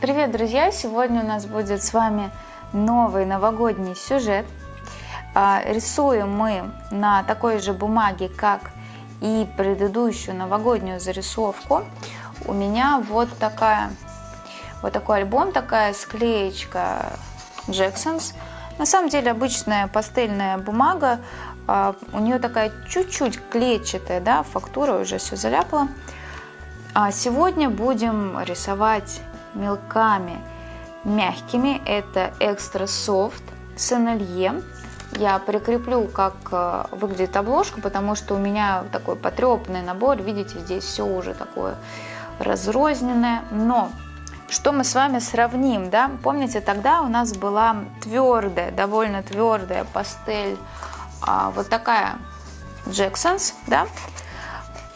Привет, друзья! Сегодня у нас будет с вами новый новогодний сюжет. А, рисуем мы на такой же бумаге, как и предыдущую новогоднюю зарисовку. У меня вот такая, вот такой альбом, такая склеечка Jackson's. На самом деле обычная пастельная бумага, а, у нее такая чуть-чуть клетчатая, да, фактура уже все заляпала. А сегодня будем рисовать мелками мягкими. Это экстра софт с NLE. Я прикреплю, как э, выглядит обложка, потому что у меня такой потрепанный набор. Видите, здесь все уже такое разрозненное. Но что мы с вами сравним, да? Помните, тогда у нас была твердая, довольно твердая пастель, а, вот такая Jackson's, да?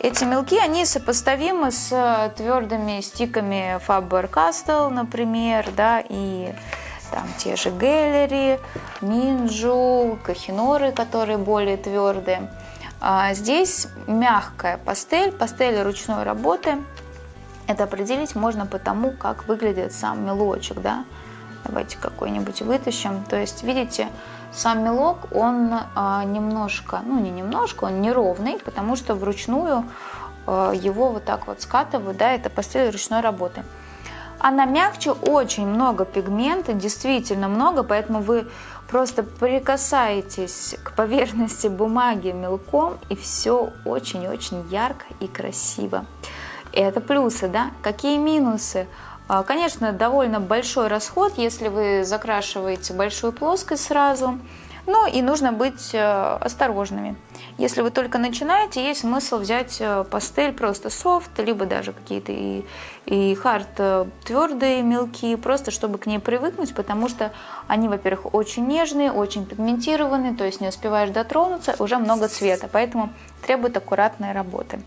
Эти мелки, они сопоставимы с э, твердыми стиками Faber-Castell, например, да, и там те же Геллери, Минджу, Кахиноры, которые более твердые. А здесь мягкая пастель, пастель ручной работы. Это определить можно по тому, как выглядит сам мелочек, да. Давайте какой-нибудь вытащим. То есть, видите, сам мелок, он а, немножко, ну не немножко, он неровный, потому что вручную а, его вот так вот скатывают, да, это пастель ручной работы. Она мягче, очень много пигмента, действительно много, поэтому вы просто прикасаетесь к поверхности бумаги мелком, и все очень-очень ярко и красиво. Это плюсы, да? Какие минусы? А, конечно, довольно большой расход, если вы закрашиваете большую плоскость сразу. Ну и нужно быть э, осторожными. Если вы только начинаете, есть смысл взять э, пастель просто софт, либо даже какие-то и, и хард э, твердые, мелкие, просто чтобы к ней привыкнуть, потому что они, во-первых, очень нежные, очень пигментированные, то есть не успеваешь дотронуться, уже много цвета, поэтому требует аккуратной работы.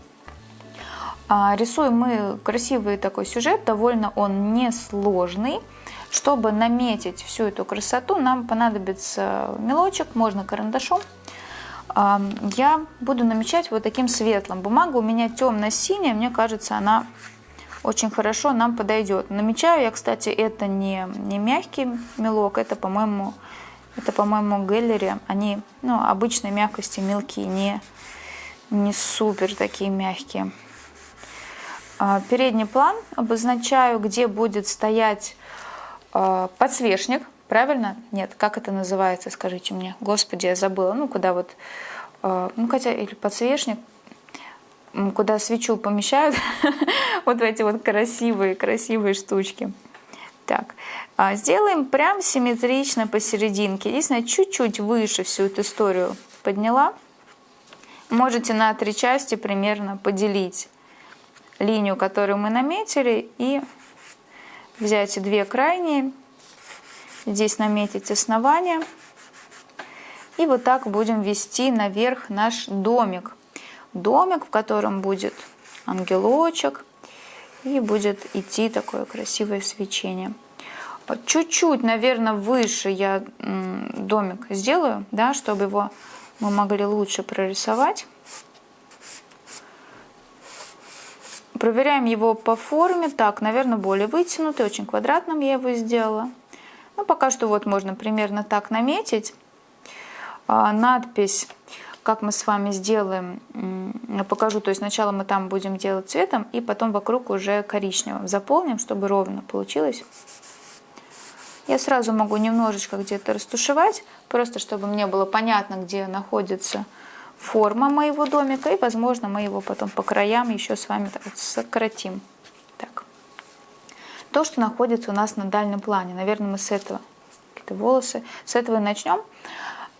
А, рисуем мы красивый такой сюжет, довольно он несложный. Чтобы наметить всю эту красоту, нам понадобится мелочек, можно карандашом. А, я буду намечать вот таким светлым. Бумага у меня темно-синяя, мне кажется, она очень хорошо нам подойдет. Намечаю я, кстати, это не, не мягкий мелок, это, по-моему, это, по-моему, Геллери. Они, ну, обычной мягкости мелкие, не, не супер такие мягкие. А, передний план обозначаю, где будет стоять а, подсвечник, правильно? Нет, как это называется, скажите мне. Господи, я забыла. Ну, куда вот, а, ну, хотя, или подсвечник, куда свечу помещают, вот эти вот красивые, красивые штучки. Так, сделаем прям симметрично посерединке. Единственное, чуть-чуть выше всю эту историю подняла. Можете на три части примерно поделить линию, которую мы наметили, и взять две крайние, здесь наметить основание, и вот так будем вести наверх наш домик. Домик, в котором будет ангелочек, и будет идти такое красивое свечение. Чуть-чуть, наверное, выше я домик сделаю, да, чтобы его мы могли лучше прорисовать. Проверяем его по форме. Так, наверное, более вытянутый, очень квадратным я его сделала. Ну, пока что вот можно примерно так наметить. А, надпись, как мы с вами сделаем, покажу. То есть сначала мы там будем делать цветом, и потом вокруг уже коричневым заполним, чтобы ровно получилось. Я сразу могу немножечко где-то растушевать, просто чтобы мне было понятно, где находится форма моего домика. И, возможно, мы его потом по краям еще с вами сократим. Так. То, что находится у нас на дальнем плане. Наверное, мы с этого, какие-то волосы, с этого и начнем.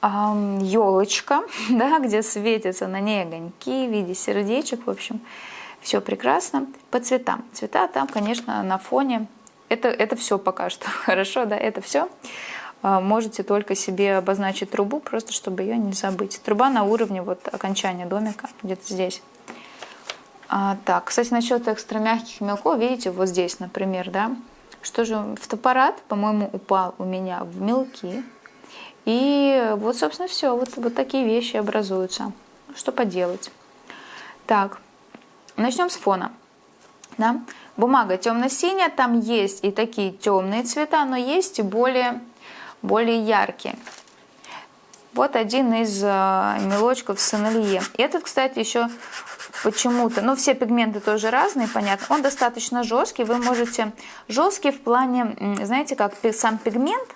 Елочка, да, где светятся на ней огоньки в виде сердечек. В общем, все прекрасно. По цветам. Цвета там, конечно, на фоне. Это, это все пока что. Хорошо, да, это все. А, можете только себе обозначить трубу, просто чтобы ее не забыть. Труба на уровне вот окончания домика, где-то здесь. А, так, кстати, насчет экстра мягких мелков, видите, вот здесь, например, да, что же, фотоаппарат, по-моему, упал у меня в мелки. И вот, собственно, все, вот, вот такие вещи образуются. Что поделать? Так, начнем с фона. Да? Бумага темно-синяя, там есть и такие темные цвета, но есть и более, более яркие. Вот один из э, мелочков Сенелье. Этот, кстати, еще почему-то, ну все пигменты тоже разные, понятно. Он достаточно жесткий, вы можете, жесткий в плане, знаете, как сам пигмент,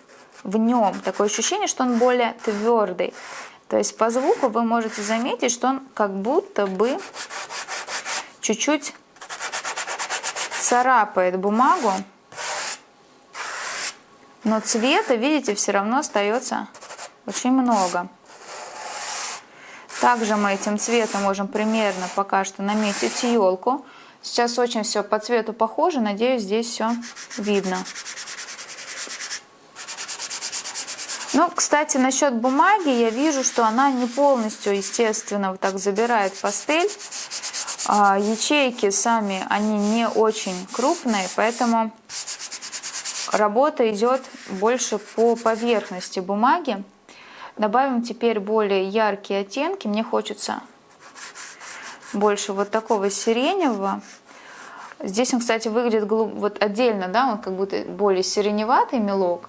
в нем такое ощущение, что он более твердый. То есть по звуку вы можете заметить, что он как будто бы чуть-чуть царапает бумагу, но цвета, видите, все равно остается очень много. Также мы этим цветом можем примерно пока что наметить елку. Сейчас очень все по цвету похоже, надеюсь, здесь все видно. Ну, кстати, насчет бумаги я вижу, что она не полностью, естественно, вот так забирает пастель. А ячейки сами, они не очень крупные, поэтому работа идет больше по поверхности бумаги. Добавим теперь более яркие оттенки. Мне хочется больше вот такого сиреневого. Здесь он, кстати, выглядит вот отдельно, да, он как будто более сиреневатый мелок.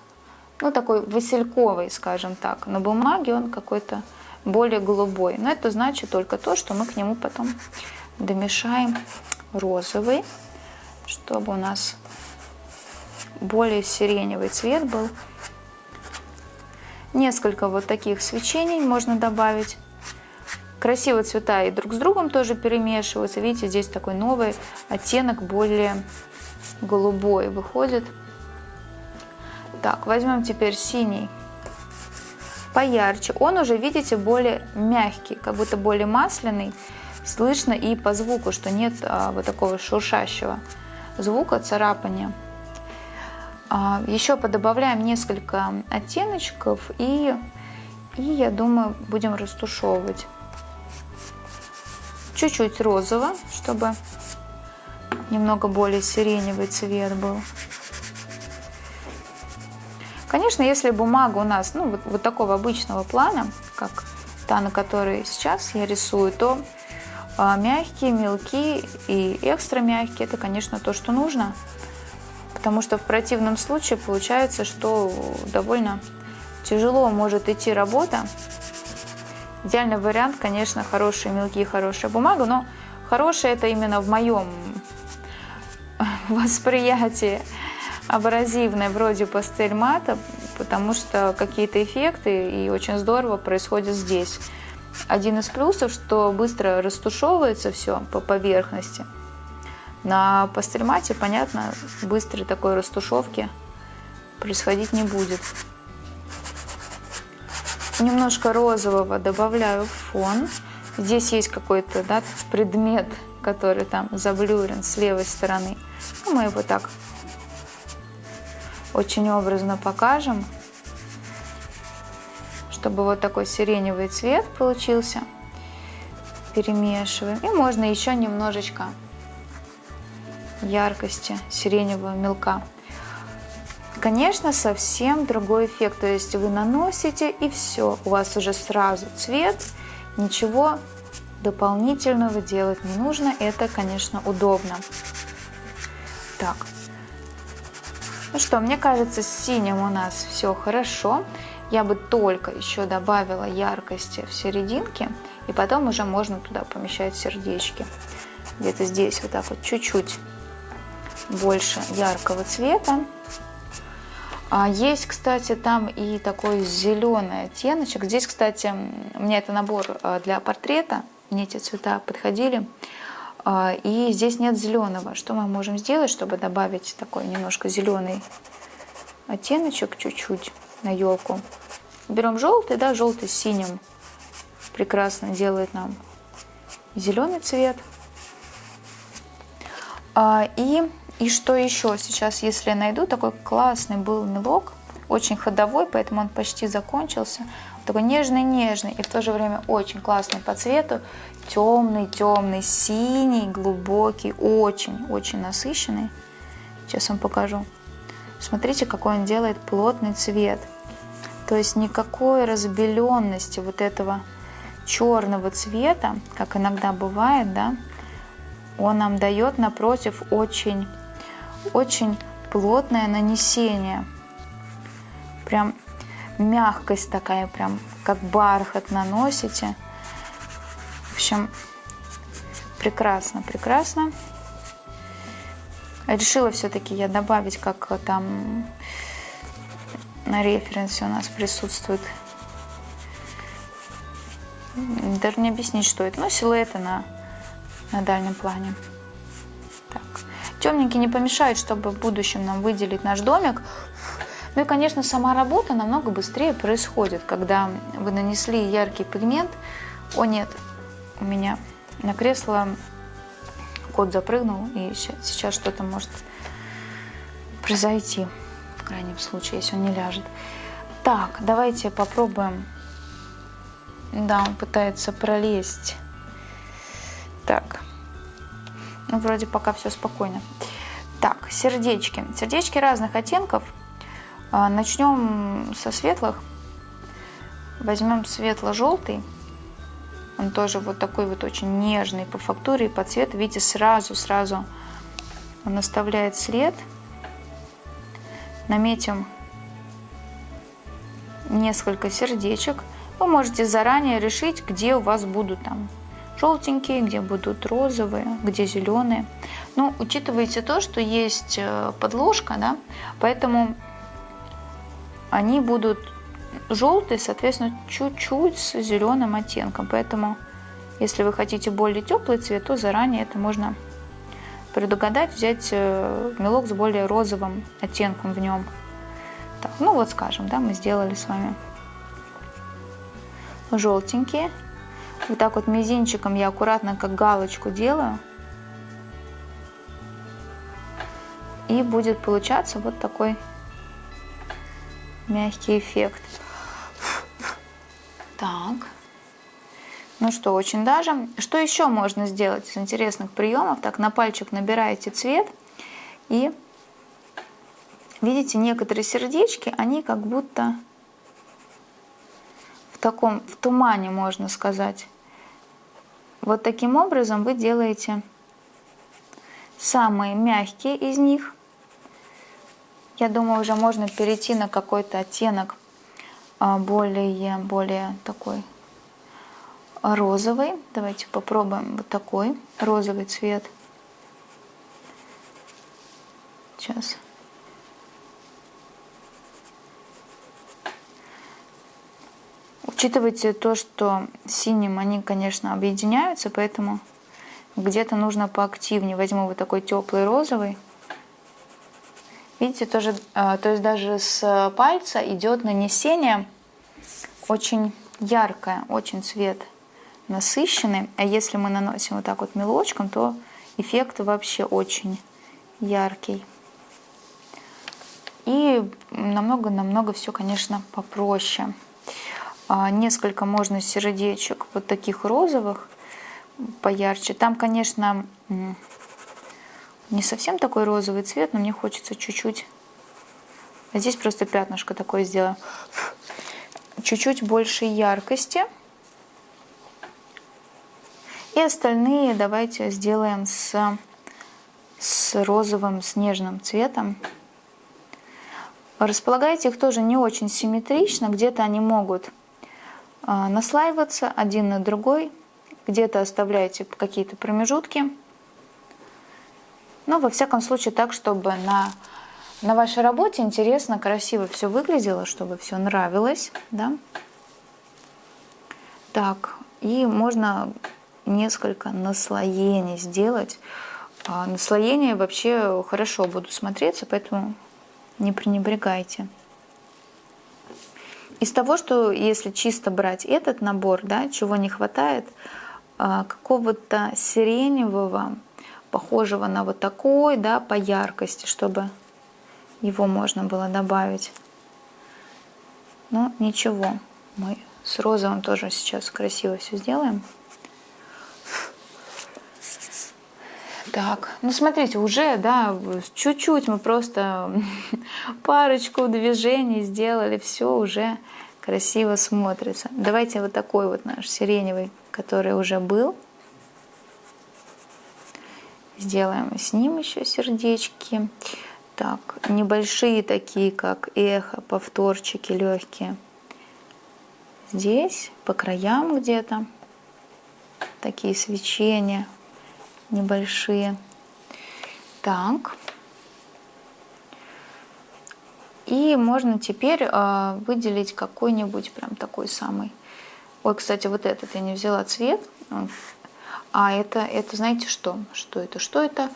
Ну, такой васильковый, скажем так. На бумаге он какой-то более голубой. Но это значит только то, что мы к нему потом домешаем розовый, чтобы у нас более сиреневый цвет был. Несколько вот таких свечений можно добавить. Красиво цвета и друг с другом тоже перемешиваются. Видите, здесь такой новый оттенок, более голубой выходит. Так, возьмем теперь синий поярче. Он уже, видите, более мягкий, как будто более масляный. Слышно и по звуку, что нет а, вот такого шуршащего звука, царапания. А, еще подобавляем несколько оттеночков и, и я думаю, будем растушевывать. Чуть-чуть розово, чтобы немного более сиреневый цвет был. Конечно, если бумага у нас ну, вот, вот такого обычного плана, как та, на которой сейчас я рисую, то а, мягкие, мелкие и экстра мягкие, это, конечно, то, что нужно потому что в противном случае получается, что довольно тяжело может идти работа. Идеальный вариант, конечно, хорошие мелкие, хорошая бумага, но хорошая это именно в моем восприятии абразивной, вроде пастель мата, потому что какие-то эффекты и очень здорово происходят здесь. Один из плюсов, что быстро растушевывается все по поверхности – на пастельмате, понятно, быстрой такой растушевки происходить не будет. Немножко розового добавляю в фон. Здесь есть какой-то да, предмет, который там заблюрен с левой стороны. Ну, мы его так очень образно покажем, чтобы вот такой сиреневый цвет получился. Перемешиваем. И можно еще немножечко яркости сиреневого мелка. Конечно, совсем другой эффект, то есть вы наносите и все, у вас уже сразу цвет, ничего дополнительного делать не нужно, это, конечно, удобно. Так, ну что, мне кажется, с синим у нас все хорошо. Я бы только еще добавила яркости в серединке, и потом уже можно туда помещать сердечки. Где-то здесь вот так вот чуть-чуть больше яркого цвета. А есть, кстати, там и такой зеленый оттеночек. Здесь, кстати, у меня это набор а, для портрета. Мне эти цвета подходили. А, и здесь нет зеленого. Что мы можем сделать, чтобы добавить такой немножко зеленый оттеночек чуть-чуть на елку? Берем желтый, да, желтый с синим. Прекрасно делает нам зеленый цвет. И и что еще сейчас, если я найду, такой классный был мелок, очень ходовой, поэтому он почти закончился. Такой нежный-нежный и в то же время очень классный по цвету. Темный-темный, синий, глубокий, очень-очень насыщенный. Сейчас вам покажу. Смотрите, какой он делает плотный цвет. То есть никакой разбеленности вот этого черного цвета, как иногда бывает, да, он нам дает напротив очень, очень плотное нанесение. Прям мягкость такая, прям как бархат наносите. В общем, прекрасно, прекрасно. Решила все-таки я добавить, как там на референсе у нас присутствует. Даже не объяснить, что это. Ну, силуэты на, на дальнем плане. Темненький не помешает, чтобы в будущем нам выделить наш домик. Ну и, конечно, сама работа намного быстрее происходит, когда вы нанесли яркий пигмент. О, нет, у меня на кресло кот запрыгнул, и сейчас что-то может произойти, в крайнем случае, если он не ляжет. Так, давайте попробуем. Да, он пытается пролезть. Так, ну, вроде пока все спокойно. Так, сердечки. Сердечки разных оттенков. А, Начнем со светлых. Возьмем светло-желтый. Он тоже вот такой вот очень нежный по фактуре и по цвету. Видите, сразу-сразу он оставляет след. Наметим несколько сердечек. Вы можете заранее решить, где у вас будут там желтенькие, где будут розовые, где зеленые. Но ну, учитывайте то, что есть э, подложка, да, поэтому они будут желтые, соответственно, чуть-чуть с зеленым оттенком. Поэтому, если вы хотите более теплый цвет, то заранее это можно предугадать, взять э, мелок с более розовым оттенком в нем. Так, ну вот, скажем, да, мы сделали с вами желтенькие. Вот так вот мизинчиком я аккуратно, как галочку делаю. И будет получаться вот такой мягкий эффект. Так. Ну что, очень даже. Что еще можно сделать из интересных приемов? Так, на пальчик набираете цвет и видите, некоторые сердечки, они как будто таком, в тумане, можно сказать. Вот таким образом вы делаете самые мягкие из них – я думаю, уже можно перейти на какой-то оттенок а, более, более такой розовый. Давайте попробуем вот такой розовый цвет. Сейчас. Учитывайте то, что синим они, конечно, объединяются, поэтому где-то нужно поактивнее. Возьму вот такой теплый розовый. Видите, тоже, а, то есть даже с пальца идет нанесение очень яркое, очень цвет насыщенный. А если мы наносим вот так вот мелочком, то эффект вообще очень яркий. И намного-намного все, конечно, попроще. А, несколько можно сердечек вот таких розовых поярче. Там, конечно, не совсем такой розовый цвет, но мне хочется чуть-чуть... А здесь просто пятнышко такое сделаю. Чуть-чуть больше яркости. И остальные давайте сделаем с, с розовым, снежным цветом. Располагайте их тоже не очень симметрично. Где-то они могут наслаиваться один на другой. Где-то оставляйте какие-то промежутки. Но во всяком случае так, чтобы на, на вашей работе интересно, красиво все выглядело, чтобы все нравилось. Да? Так, и можно несколько наслоений сделать. А наслоения вообще хорошо будут смотреться, поэтому не пренебрегайте. Из того, что если чисто брать этот набор, да, чего не хватает, а, какого-то сиреневого, похожего на вот такой, да, по яркости, чтобы его можно было добавить. Но ничего, мы с розовым тоже сейчас красиво все сделаем. Так, ну смотрите, уже, да, чуть-чуть мы просто парочку движений сделали, все уже красиво смотрится. Давайте вот такой вот наш сиреневый, который уже был, Сделаем с ним еще сердечки. Так, небольшие такие, как эхо, повторчики легкие. Здесь, по краям где-то, такие свечения небольшие. Так. И можно теперь э, выделить какой-нибудь прям такой самый. Ой, кстати, вот этот я не взяла цвет. А это, это знаете что? Что это? Что это?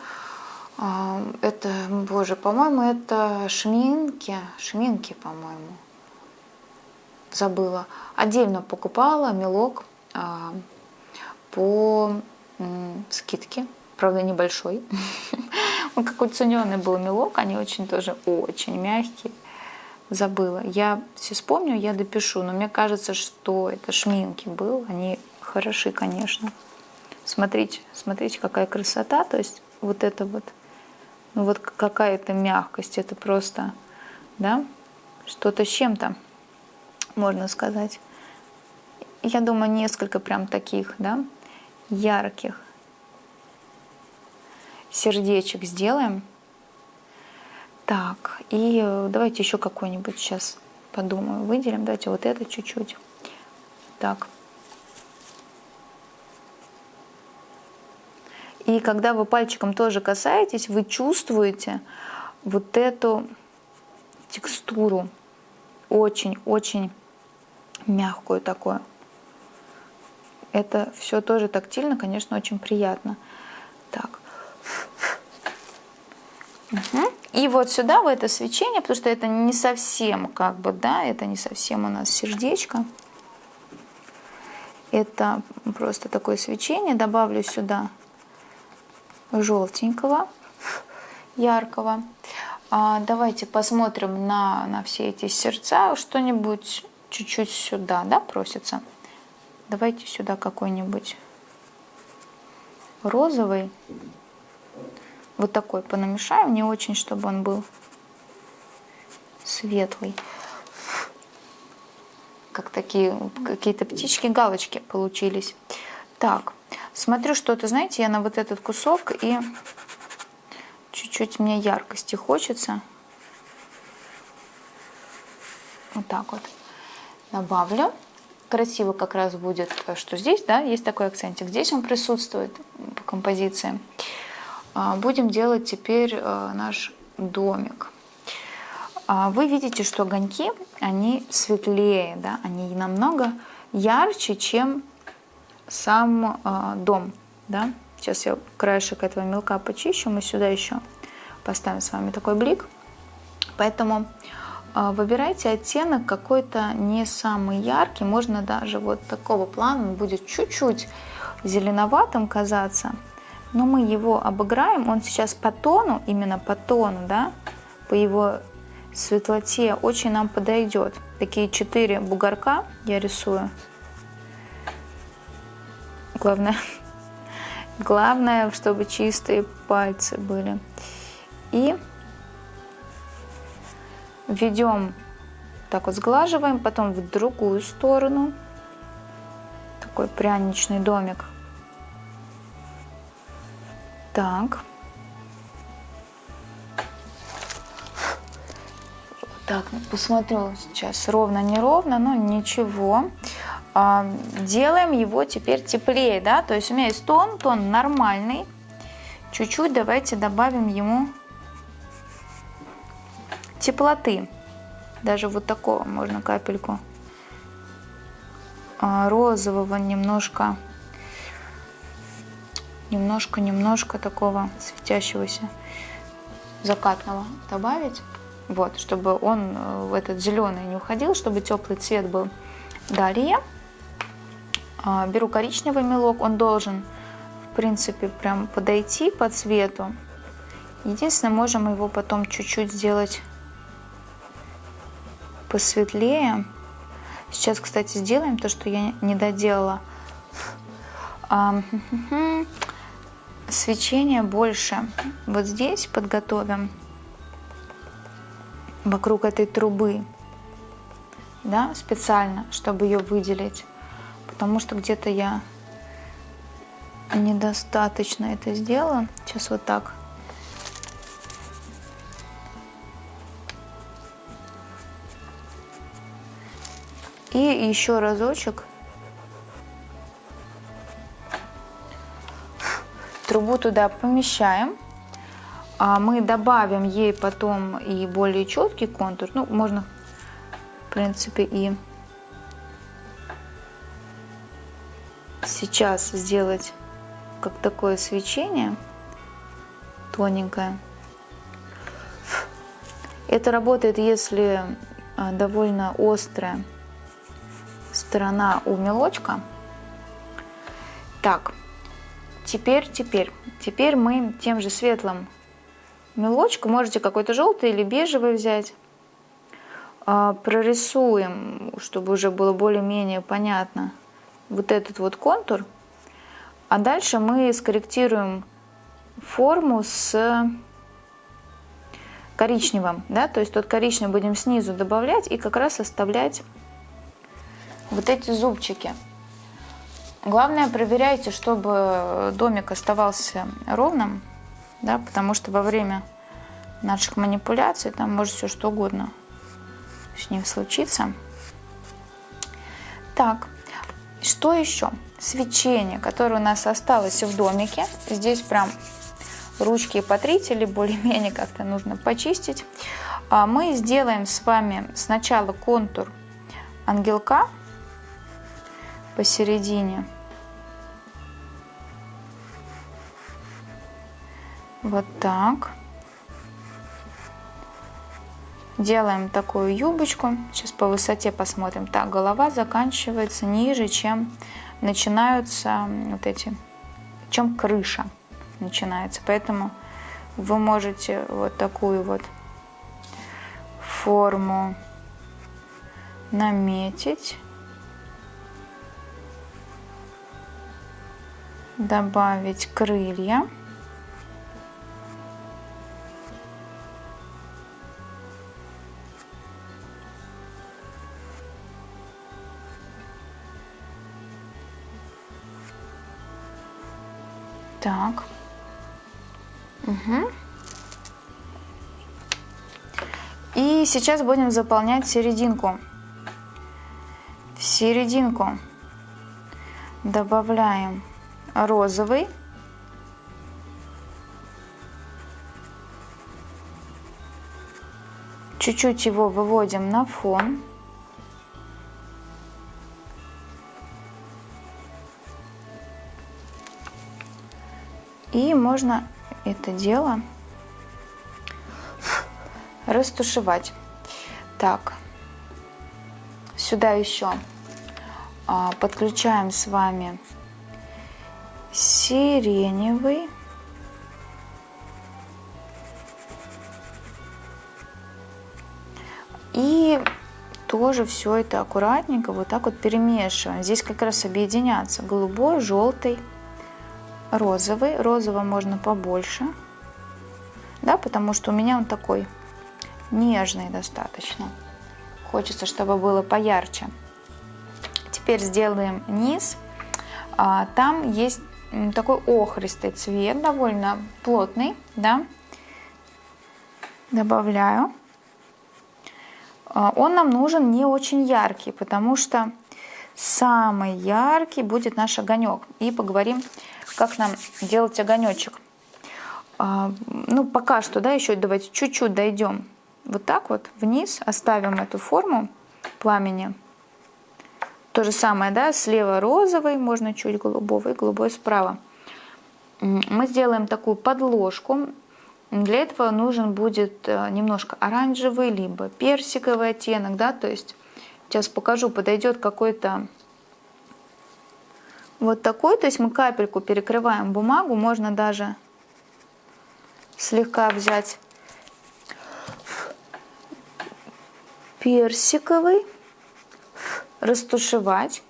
А, это, боже, по-моему, это шминки. Шминки, по-моему. Забыла. Отдельно покупала мелок а, по скидке. Правда, небольшой. Он какой-то был мелок. Они очень тоже очень мягкие. Забыла. Я все вспомню, я допишу. Но мне кажется, что это шминки был. Они хороши, конечно. Смотрите, смотрите, какая красота. То есть вот это вот, ну вот какая-то мягкость. Это просто, да, что-то с чем-то, можно сказать. Я думаю, несколько прям таких, да, ярких сердечек сделаем. Так, и давайте еще какой-нибудь сейчас подумаю, выделим. Давайте вот это чуть-чуть. Так. И когда вы пальчиком тоже касаетесь, вы чувствуете вот эту текстуру, очень-очень мягкую такую. Это все тоже тактильно, конечно, очень приятно. Так. Угу. И вот сюда, в это свечение, потому что это не совсем, как бы, да, это не совсем у нас сердечко. Это просто такое свечение. Добавлю сюда желтенького, яркого. А, давайте посмотрим на, на все эти сердца. Что-нибудь чуть-чуть сюда, да, просится. Давайте сюда какой-нибудь розовый. Вот такой понамешаем. Не очень, чтобы он был светлый. Как такие какие-то птички, галочки получились. Так, смотрю что-то, знаете, я на вот этот кусок и чуть-чуть мне яркости хочется. Вот так вот добавлю. Красиво как раз будет, что здесь, да, есть такой акцентик. Здесь он присутствует по композиции. А, будем делать теперь э, наш домик. А, вы видите, что огоньки, они светлее, да, они намного ярче, чем сам э, дом. Да? Сейчас я краешек этого мелка почищу, мы сюда еще поставим с вами такой блик. Поэтому э, выбирайте оттенок какой-то не самый яркий, можно даже вот такого плана, он будет чуть-чуть зеленоватым казаться, но мы его обыграем, он сейчас по тону, именно по тону, да, по его светлоте очень нам подойдет. Такие четыре бугорка я рисую. Главное, главное, чтобы чистые пальцы были. И введем, так вот сглаживаем, потом в другую сторону. Такой пряничный домик. Так. Так, посмотрю сейчас ровно-неровно, но ничего. А, делаем его теперь теплее, да, то есть у меня есть тон, тон нормальный. Чуть-чуть давайте добавим ему теплоты. Даже вот такого можно капельку а, розового немножко, немножко-немножко такого светящегося закатного добавить. Вот, чтобы он в этот зеленый не уходил, чтобы теплый цвет был. Далее а, беру коричневый мелок, он должен, в принципе, прям подойти по цвету. Единственное, можем его потом чуть-чуть сделать посветлее. Сейчас, кстати, сделаем то, что я не доделала. Свечение больше. Вот здесь подготовим вокруг этой трубы, да, специально, чтобы ее выделить потому что где-то я недостаточно это сделала. Сейчас вот так. И еще разочек. Трубу туда помещаем. А мы добавим ей потом и более четкий контур. Ну, можно, в принципе, и сейчас сделать как такое свечение тоненькое. Это работает, если а, довольно острая сторона у мелочка. Так, теперь, теперь, теперь мы тем же светлым мелочком, можете какой-то желтый или бежевый взять, а, прорисуем, чтобы уже было более-менее понятно вот этот вот контур. А дальше мы скорректируем форму с коричневым, да, то есть тот коричневый будем снизу добавлять и как раз оставлять вот эти зубчики. Главное, проверяйте, чтобы домик оставался ровным, да, потому что во время наших манипуляций там может все что угодно с ним случиться. Так, что еще? Свечение, которое у нас осталось в домике. Здесь прям ручки и потрите, более-менее как-то нужно почистить. А мы сделаем с вами сначала контур ангелка посередине. Вот так. Делаем такую юбочку. Сейчас по высоте посмотрим. Так, голова заканчивается ниже, чем начинаются вот эти, чем крыша начинается. Поэтому вы можете вот такую вот форму наметить. Добавить крылья. Так. Угу. И сейчас будем заполнять серединку. В серединку добавляем розовый. Чуть-чуть его выводим на фон. И можно это дело растушевать. Так, сюда еще а, подключаем с вами сиреневый. И тоже все это аккуратненько вот так вот перемешиваем. Здесь как раз объединятся голубой, желтый, розовый. Розового можно побольше, да, потому что у меня он такой нежный достаточно. Хочется, чтобы было поярче. Теперь сделаем низ. А, там есть такой охристый цвет, довольно плотный, да. Добавляю. А, он нам нужен не очень яркий, потому что самый яркий будет наш огонек. И поговорим как нам делать огонечек. А, ну, пока что, да, еще давайте чуть-чуть дойдем вот так вот вниз, оставим эту форму пламени. То же самое, да, слева розовый, можно чуть голубого и голубой справа. Мы сделаем такую подложку. Для этого нужен будет э, немножко оранжевый, либо персиковый оттенок, да, то есть сейчас покажу, подойдет какой-то вот такой. То есть мы капельку перекрываем бумагу. Можно даже слегка взять персиковый, растушевать.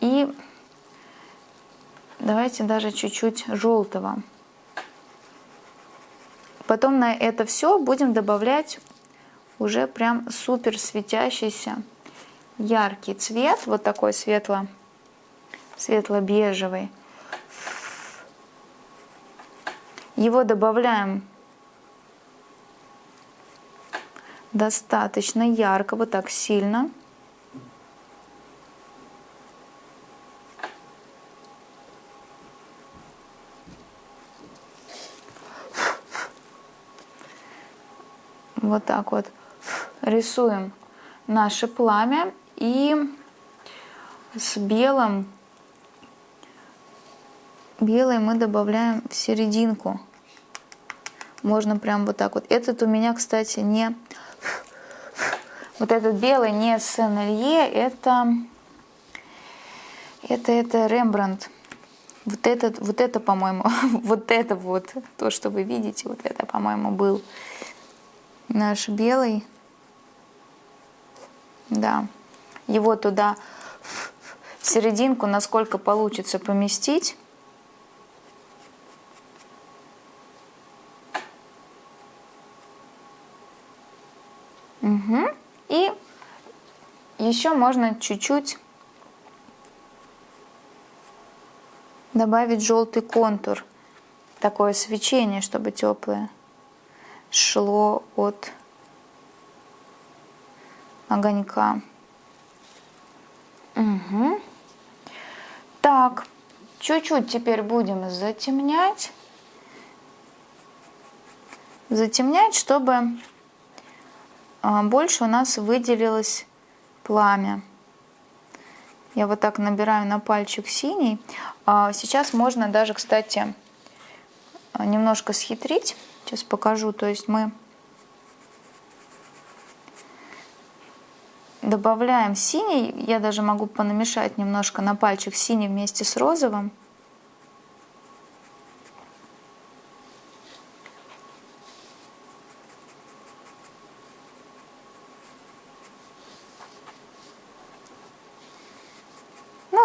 И давайте даже чуть-чуть желтого. Потом на это все будем добавлять уже прям супер светящийся яркий цвет, вот такой светло светло-бежевый. Его добавляем достаточно ярко, вот так сильно. Вот так вот рисуем наше пламя и с белым белый мы добавляем в серединку можно прям вот так вот этот у меня кстати не вот этот белый не Сен-Элье, это, это, это Рембрандт. Вот этот, вот это, по-моему, вот это вот, то, что вы видите, вот это, по-моему, был наш белый. Да, его туда в серединку, насколько получится поместить. Угу. И еще можно чуть-чуть добавить желтый контур, такое свечение, чтобы теплое шло от огонька. Угу. Так, чуть-чуть теперь будем затемнять. Затемнять, чтобы а, больше у нас выделилось пламя. Я вот так набираю на пальчик синий. А, сейчас можно даже, кстати, немножко схитрить. Сейчас покажу. То есть мы добавляем синий. Я даже могу понамешать немножко на пальчик синий вместе с розовым.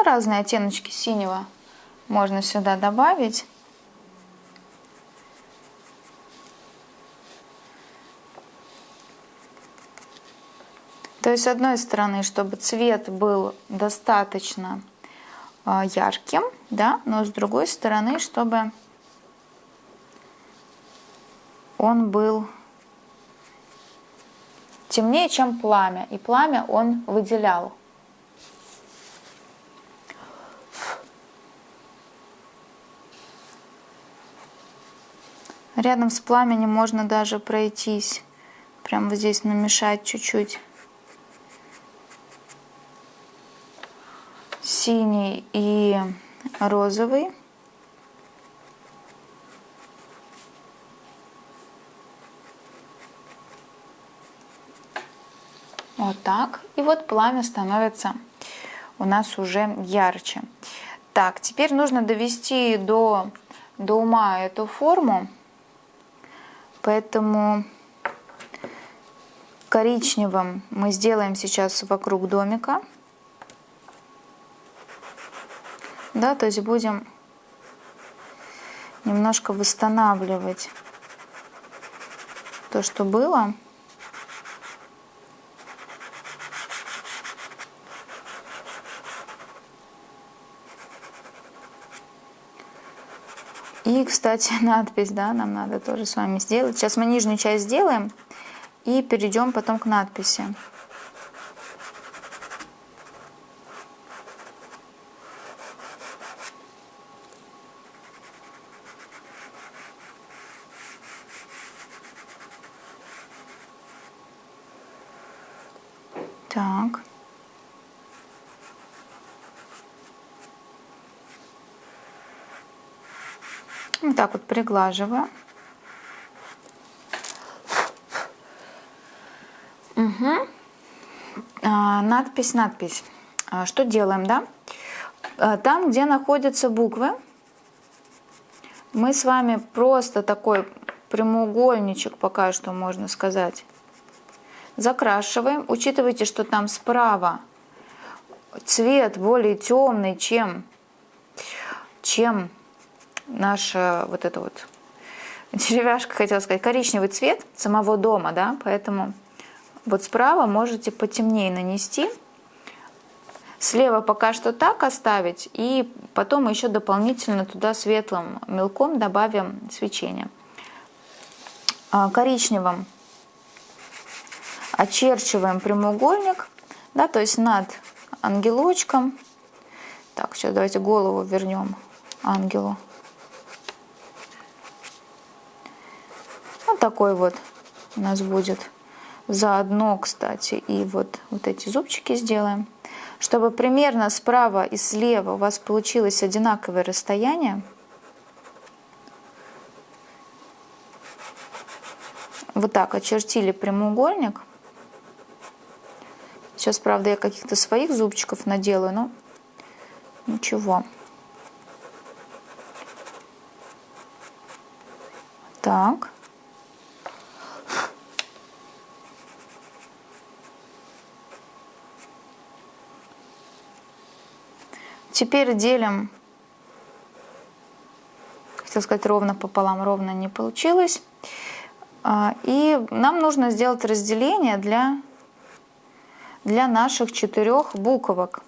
разные оттеночки синего можно сюда добавить. То есть, с одной стороны, чтобы цвет был достаточно а, ярким, да, но с другой стороны, чтобы он был темнее, чем пламя. И пламя он выделял. Рядом с пламенем можно даже пройтись. Прямо здесь намешать чуть-чуть. Синий и розовый. Вот так. И вот пламя становится у нас уже ярче. Так, теперь нужно довести до, до ума эту форму. Поэтому коричневым мы сделаем сейчас вокруг домика. Да, то есть будем немножко восстанавливать то, что было. И, кстати, надпись, да, нам надо тоже с вами сделать. Сейчас мы нижнюю часть сделаем и перейдем потом к надписи. Так. Вот так вот приглаживаю. Угу. А, надпись, надпись. А, что делаем, да? А, там, где находятся буквы, мы с вами просто такой прямоугольничек, пока что можно сказать, закрашиваем. Учитывайте, что там справа цвет более темный, чем, чем наша вот эта вот деревяшка, хотела сказать, коричневый цвет самого дома, да, поэтому вот справа можете потемнее нанести. Слева пока что так оставить, и потом еще дополнительно туда светлым мелком добавим свечение. А, коричневым очерчиваем прямоугольник, да, то есть над ангелочком. Так, сейчас давайте голову вернем ангелу. Вот такой вот у нас будет. Заодно, кстати, и вот, вот эти зубчики сделаем. Чтобы примерно справа и слева у вас получилось одинаковое расстояние. Вот так очертили прямоугольник. Сейчас, правда, я каких-то своих зубчиков наделаю, но ничего. Так. Теперь делим, хотел сказать ровно пополам, ровно не получилось. А, и нам нужно сделать разделение для, для наших четырех буквок.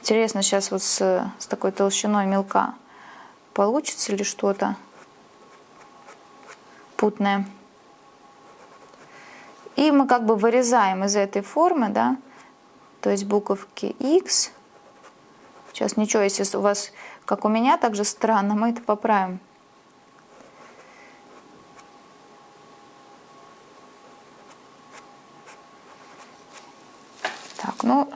Интересно, сейчас вот с, с такой толщиной мелка получится ли что-то путное. И мы как бы вырезаем из этой формы, да, то есть буковки X. Сейчас ничего, если у вас, как у меня, так же странно, мы это поправим. Ну,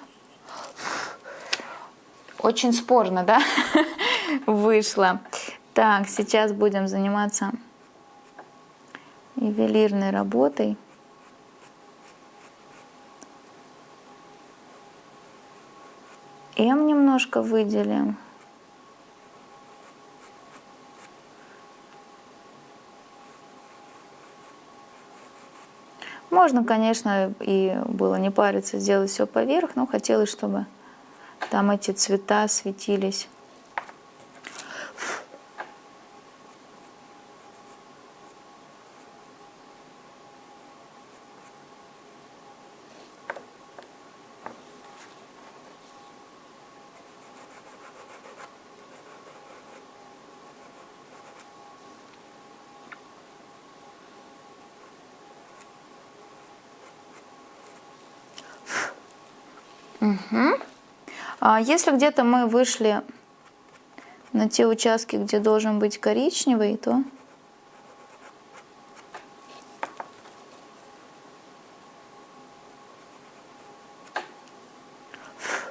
очень спорно, да, вышло. Так, сейчас будем заниматься ювелирной работой. М немножко выделим. Можно, конечно, и было не париться, сделать все поверх, но хотелось, чтобы там эти цвета светились. Угу. А если где-то мы вышли на те участки, где должен быть коричневый, то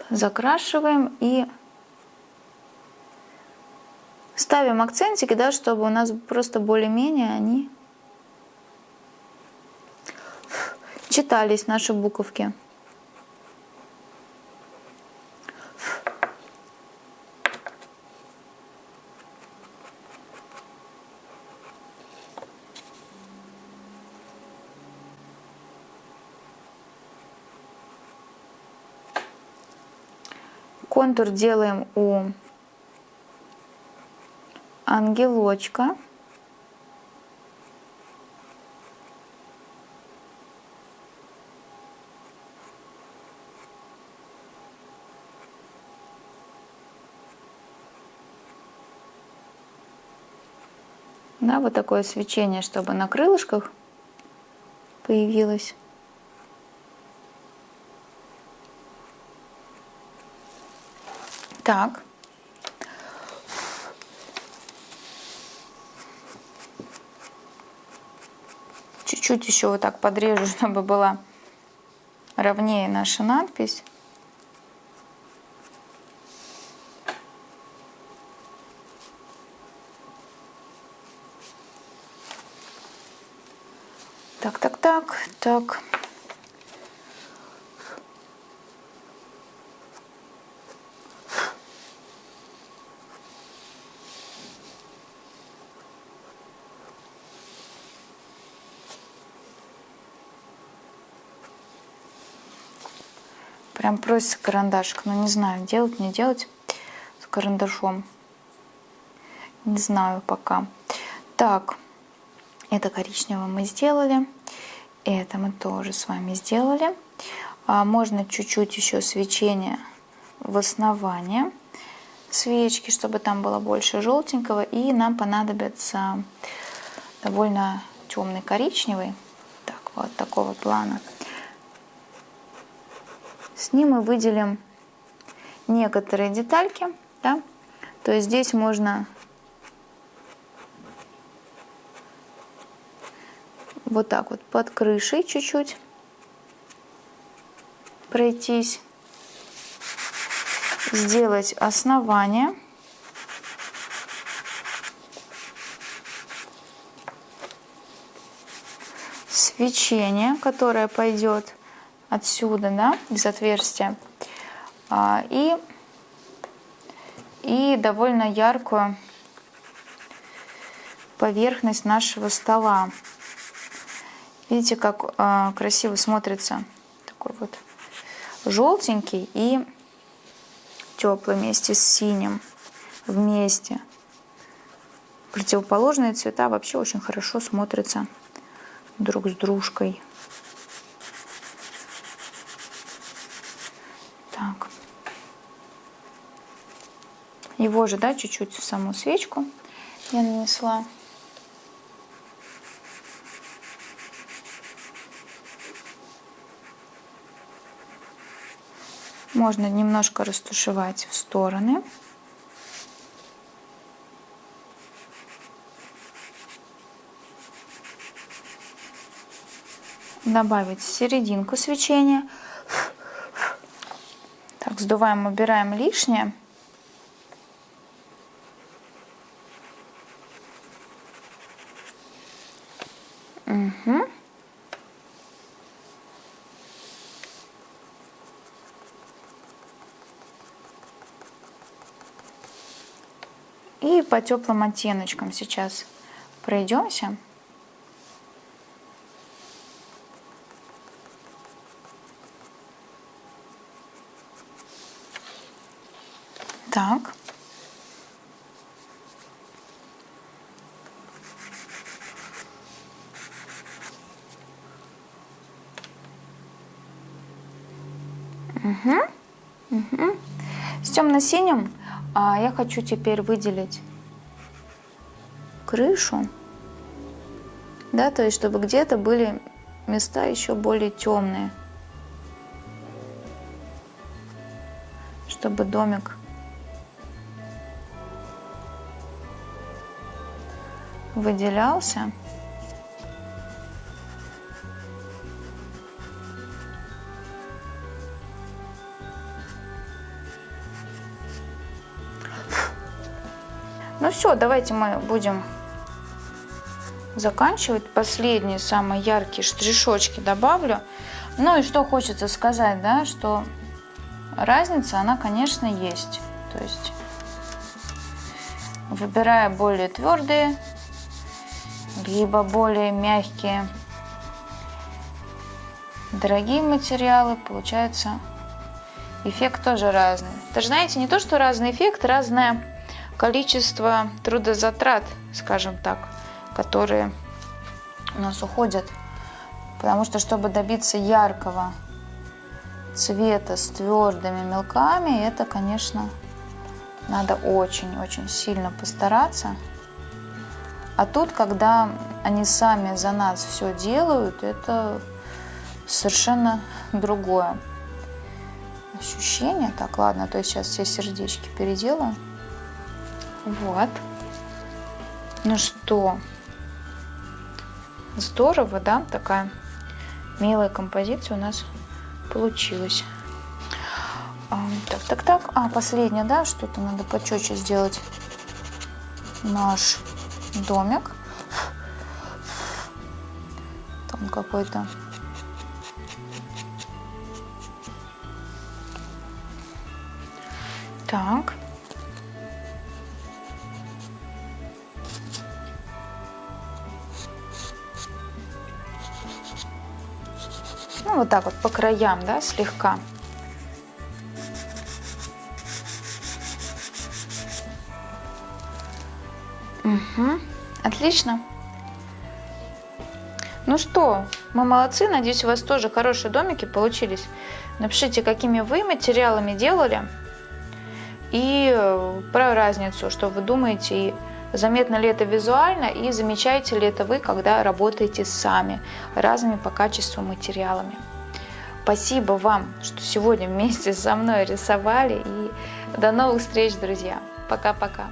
закрашиваем и ставим акцентики, да, чтобы у нас просто более-менее они читались, наши буковки. Контур делаем у ангелочка. Да, вот такое свечение, чтобы на крылышках появилось. Так. Чуть-чуть еще вот так подрежу, чтобы была ровнее наша надпись. Так, так, так, так. Прям просится карандашик, но не знаю, делать, не делать с карандашом. Не знаю пока. Так, это коричневое мы сделали. Это мы тоже с вами сделали. А можно чуть-чуть еще свечения в основании свечки, чтобы там было больше желтенького. И нам понадобится довольно темный коричневый, так, вот такого плана. С ним мы выделим некоторые детальки, да? то есть здесь можно вот так вот под крышей чуть-чуть пройтись, сделать основание. Свечение, которое пойдет отсюда, да, из отверстия. А, и, и довольно яркую поверхность нашего стола. Видите, как а, красиво смотрится такой вот желтенький и теплый вместе с синим вместе. Противоположные цвета вообще очень хорошо смотрятся друг с дружкой. Его же, да, чуть-чуть в саму свечку я нанесла. Можно немножко растушевать в стороны. Добавить серединку свечения. Так, сдуваем, убираем лишнее. Угу. И по теплым оттеночкам сейчас пройдемся. Так. Угу. Угу. С темно-синим а я хочу теперь выделить крышу, да, то есть чтобы где-то были места еще более темные, чтобы домик выделялся. Ну все, давайте мы будем заканчивать. Последние самые яркие штришочки добавлю. Ну и что хочется сказать, да, что разница, она, конечно, есть. То есть, выбирая более твердые, либо более мягкие, дорогие материалы, получается эффект тоже разный. Даже знаете, не то, что разный эффект, разная количество трудозатрат, скажем так, которые у нас уходят. Потому что, чтобы добиться яркого цвета с твердыми мелками, это, конечно, надо очень-очень сильно постараться. А тут, когда они сами за нас все делают, это совершенно другое ощущение. Так, ладно, то есть сейчас все сердечки переделаю. Вот. Ну что, здорово, да? Такая милая композиция у нас получилась. Так, так, так. А, последнее, да, что-то надо почетче сделать наш домик. Там какой-то Так. Вот так вот по краям, да, слегка. Угу. Отлично. Ну что, мы молодцы, надеюсь, у вас тоже хорошие домики получились. Напишите, какими вы материалами делали и э, про разницу, что вы думаете, и заметно ли это визуально, и замечаете ли это вы, когда работаете сами разными по качеству материалами. Спасибо вам, что сегодня вместе со мной рисовали, и до новых встреч, друзья. Пока-пока.